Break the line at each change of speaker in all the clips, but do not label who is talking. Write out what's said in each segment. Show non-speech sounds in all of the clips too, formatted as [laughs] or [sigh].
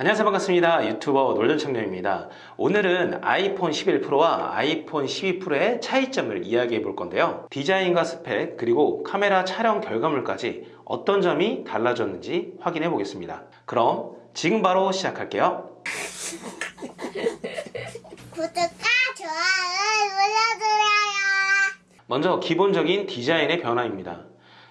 안녕하세요. 반갑습니다. 유튜버 놀던 청년입니다. 오늘은 아이폰 11 프로와 아이폰 12 프로의 차이점을 이야기해 볼 건데요. 디자인과 스펙 그리고 카메라 촬영 결과물까지 어떤 점이 달라졌는지 확인해 보겠습니다. 그럼 지금 바로 시작할게요. [laughs]
구독과 좋아요 눌러주세요.
먼저 기본적인 디자인의 변화입니다.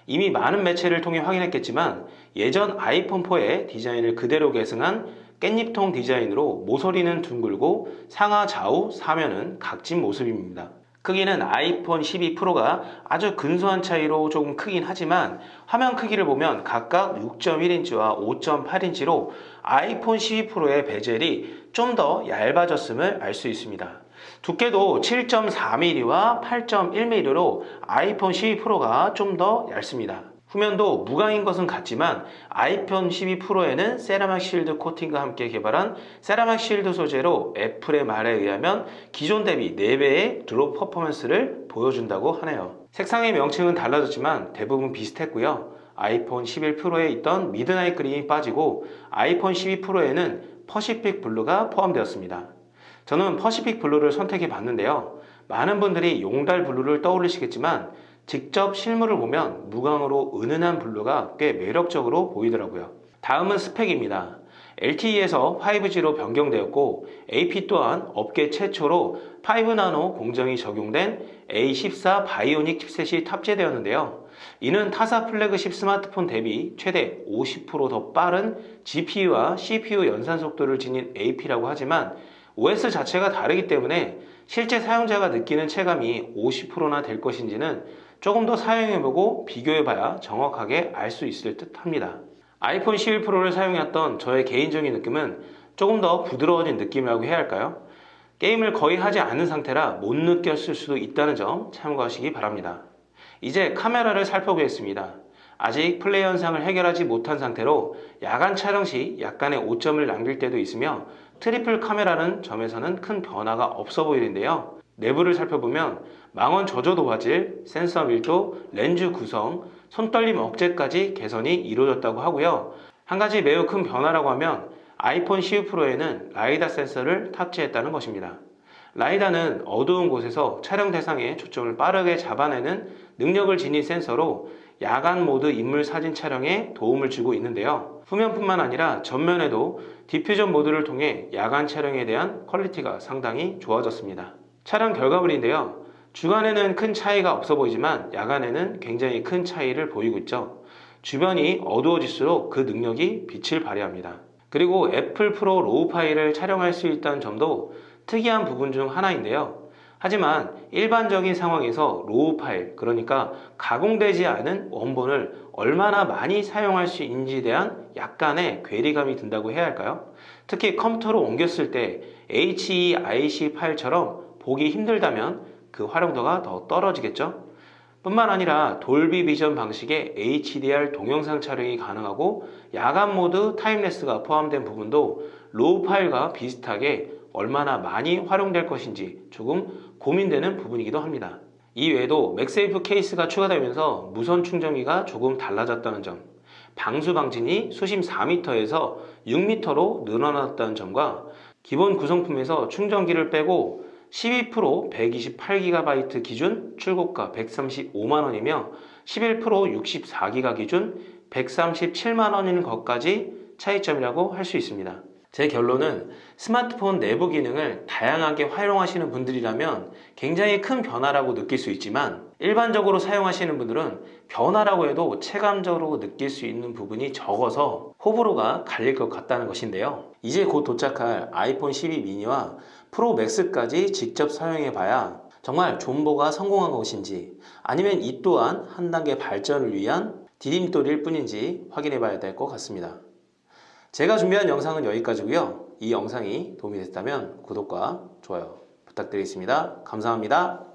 이미 많은 매체를 통해 확인했겠지만 예전 아이폰4의 디자인을 그대로 계승한 깻잎통 디자인으로 모서리는 둥글고 상하 좌우 사면은 각진 모습입니다. 크기는 아이폰 12 프로가 아주 근소한 차이로 조금 크긴 하지만 화면 크기를 보면 각각 6.1인치와 5.8인치로 아이폰 12 프로의 베젤이 좀 더 얇아졌음을 알 수 있습니다. 두께도 7.4mm와 8.1mm로 아이폰 12 프로가 좀 더 얇습니다. 후면도 무광인 것은 같지만 아이폰 12 프로에는 세라믹 실드 코닝과 함께 개발한 세라믹 실드 소재로 애플의 말에 의하면 기존 대비 4배의 drop performance를 보여준다고 하네요. 색상의 명칭은 달라졌지만 대부분 비슷했고요. 아이폰 11 프로에 있던 Midnight Green이 빠지고 아이폰 12 프로에는 Pacific Blue가 포함되었습니다. 저는 Pacific Blue를 선택해 봤는데요. 많은 분들이 용달 blue를 떠올리시겠지만 직접 실물을 보면 무광으로 은은한 blue가 꽤 매력적으로 보이더라고요. 다음은 스펙입니다. LTE에서 5G로 변경되었고 AP 또한 업계 최초로 5나노 공정이 적용된 A14 바이오닉 칩셋이 탑재되었는데요. 이는 타사 플래그십 스마트폰 대비 최대 50%더 빠른 GPU와 CPU 연산 속도를 지닌 AP라고 하지만 OS 자체가 다르기 때문에 실제 사용자가 느끼는 체감이 50%나 될 것인지는 조금 더 사용해보고 비교해봐야 정확하게 알 수 있을 듯 합니다. 아이폰 11 프로를 사용했던 저의 개인적인 느낌은 조금 더 부드러워진 느낌이라고 해야 할까요? 게임을 거의 하지 않은 상태라 못 느꼈을 수도 있다는 점 참고하시기 바랍니다. 이제 카메라를 살펴보겠습니다. 아직 플레이 현상을 해결하지 못한 상태로 야간 촬영 시 약간의 오점을 남길 때도 있으며 triple 카메라는 점에서는 큰 변화가 없어 보이는데요. 내부를 살펴보면 망원 저조도 화질, 센서 밀도, 렌즈 구성, 손떨림 억제까지 개선이 이루어졌다고 하고요. 한 가지 매우 큰 변화라고 하면 아이폰 12 프로에는 라이다 센서를 탑재했다는 것입니다. 라이다는 어두운 곳에서 촬영 대상의 초점을 빠르게 잡아내는 능력을 지닌 센서로 야간 모드 인물 사진 촬영에 도움을 주고 있는데요. 후면뿐만 아니라 전면에도 Deep Fusion 모드를 통해 야간 촬영에 대한 퀄리티가 상당히 좋아졌습니다. 촬영 결과물인데요. 주간에는 큰 차이가 없어 보이지만 야간에는 굉장히 큰 차이를 보이고 있죠. 주변이 어두워질수록 그 능력이 빛을 발휘합니다. 그리고 애플 ProRAW 파일을 촬영할 수 있다는 점도 특이한 부분 중 하나인데요. 하지만 일반적인 상황에서 RAW 파일, 그러니까 가공되지 않은 원본을 얼마나 많이 사용할 수 있는지에 대한 약간의 괴리감이 든다고 해야 할까요? 특히 컴퓨터로 옮겼을 때 HEIC 파일처럼 보기 힘들다면 그 활용도가 더 떨어지겠죠? 뿐만 아니라 돌비 비전 방식의 HDR 동영상 촬영이 가능하고 야간 모드 time-lapse가 포함된 부분도 RAW 파일과 비슷하게 얼마나 많이 활용될 것인지 조금 고민되는 부분이기도 합니다. 이 외에도 맥세이프 케이스가 추가되면서 무선 충전기가 조금 달라졌다는 점, 방수 방진이 수심 4m에서 6m로 늘어났다는 점과 기본 구성품에서 충전기를 빼고 12% 128GB 기준 출고가 135만원이며 11% 64GB 기준 137만원인 것까지 차이점이라고 할 수 있습니다. 제 결론은 스마트폰 내부 기능을 다양하게 활용하시는 분들이라면 굉장히 큰 변화라고 느낄 수 있지만 일반적으로 사용하시는 분들은 변화라고 해도 체감적으로 느낄 수 있는 부분이 적어서 호불호가 갈릴 것 같다는 것인데요. 이제 곧 도착할 아이폰 12 미니와 프로 맥스까지 직접 사용해 봐야 정말 존버가 성공한 것인지 아니면 이 또한 한 단계 발전을 위한 디딤돌일 뿐인지 확인해 봐야 될 것 같습니다. 제가 준비한 영상은 여기까지고요. 이 영상이 도움이 됐다면 구독과 좋아요 부탁드리겠습니다. 감사합니다.